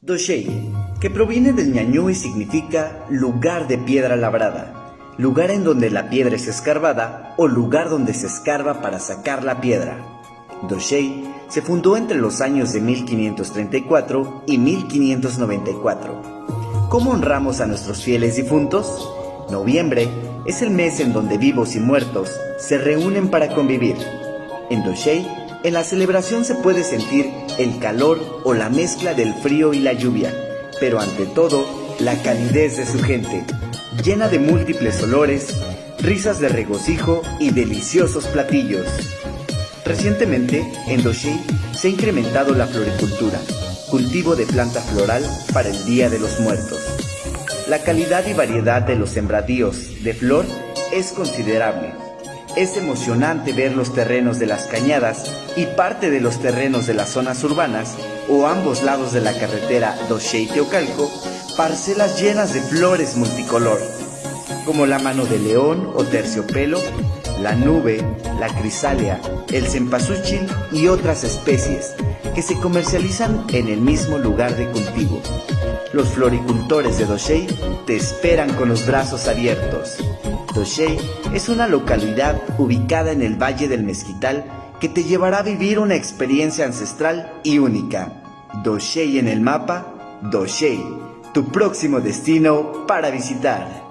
Doshei, que proviene del ñañú y significa lugar de piedra labrada, lugar en donde la piedra es escarbada o lugar donde se escarba para sacar la piedra. Doshei se fundó entre los años de 1534 y 1594. ¿Cómo honramos a nuestros fieles difuntos? Noviembre es el mes en donde vivos y muertos se reúnen para convivir. En Doshei, en la celebración se puede sentir el calor o la mezcla del frío y la lluvia, pero ante todo, la calidez de su gente, llena de múltiples olores, risas de regocijo y deliciosos platillos. Recientemente, en Doshei se ha incrementado la floricultura, cultivo de planta floral para el Día de los Muertos. La calidad y variedad de los sembradíos de flor es considerable. Es emocionante ver los terrenos de las cañadas y parte de los terrenos de las zonas urbanas o ambos lados de la carretera Doshei-Teocalco, parcelas llenas de flores multicolor, como la mano de león o terciopelo, la nube, la crisálea, el cempasúchil y otras especies que se comercializan en el mismo lugar de cultivo. Los floricultores de Doshei te esperan con los brazos abiertos. Doshei es una localidad ubicada en el Valle del Mezquital que te llevará a vivir una experiencia ancestral y única. Doshei en el mapa, Doshei, tu próximo destino para visitar.